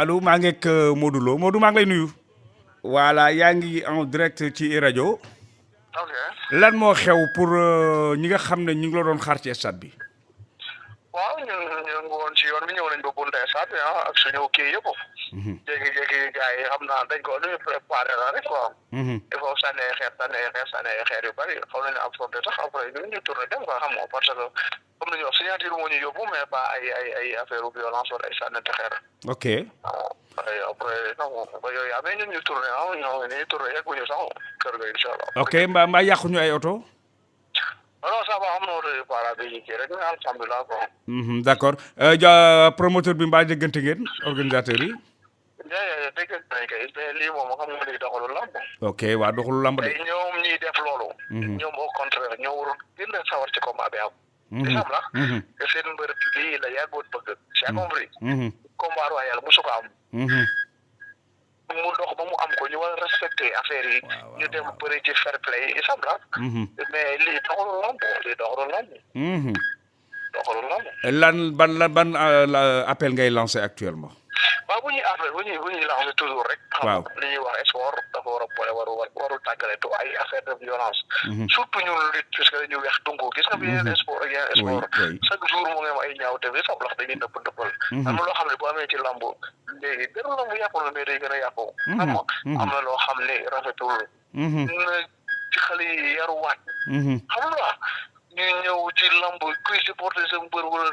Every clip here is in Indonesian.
allo maa ngi ak Modou Lo Modou maa ngi lay nuyu. voilà yaa ngi en direct ci rajo. ok lan moo xew pour ñi nga xam ne ñu ngi la doon xaar ci stade bi. waaw ñun ñu ngi woon ci yoon bi ñëw nañ ba bunte stade bi ah ak suñu kii yëpp. jékki-jékki gars yi xam naa dañ ko dañu préparé la rek quoi. il faut xeer xeer xeer yu bëri xaw nañu absorbé sax après ñu ñu tourné dem quoi xam nga parce que comme ni ñu wax signature moo ñu yóbbu mais pas ay ay ay affaire violence wala ay sànnante xeer. ok. waaw après après non ba yooyu amee ñun ñu tourné ah ñoo ngi nii tourné yegguñu sax kër ga incha allah. ok mbaa mbaa yàquñu ay oto. non ça va am na oto yu para bi kii rek mais alhamdulilah quoi. d' accord ja promoteur bi mbaa déggante ngeen organisateur yi. jaajëf dégg nañ kay mais lii moom xam nga lii doxalul lamb. ok waa doxalu lamb de. ñoom ñiy def loolu. ñoom au contraire ñoo waroon gën a sawar ci combat bi am. Di xam la. te seen mbër bii la yàggoon bëgg. j'ai compris. combat royal musu ko am. mu dox ba mu am ko ñu war a respecté affaire yi. ñu dem bëri ci fair play yi xam la. mais lii doxalul lamb lii doxalul lamb. doxalul lamb. lan ban lan ban appel ngay lancé actuellement? Waaw bu ñuy affaire bu ñuy bu ñuy lancé toujours rek. waaw li ñuy wax sport dafa war a boole waru waru tàggaletu ay affaire de violence. surtout ñun lutte puisque dañu weex dungu gis nga bi yeneen sport ak yeneen sport. chaque jour mu ngi am ay ñaaw te bi sax ndax dañuy nëpp nëppal. am na loo xam ne bu amee ci lamb léegi benn lamb yàqu na mais day gën a yàqu. xam nga am na loo xam ne rafetul. na ci xale yi yaruwaat. xam nga ñu ñëw ci lamb kuy supporter sa mbër wala.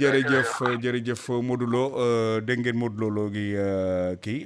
jërëjëf jërëjëf Modou Lo dégg ngeen Modou Lo gi kii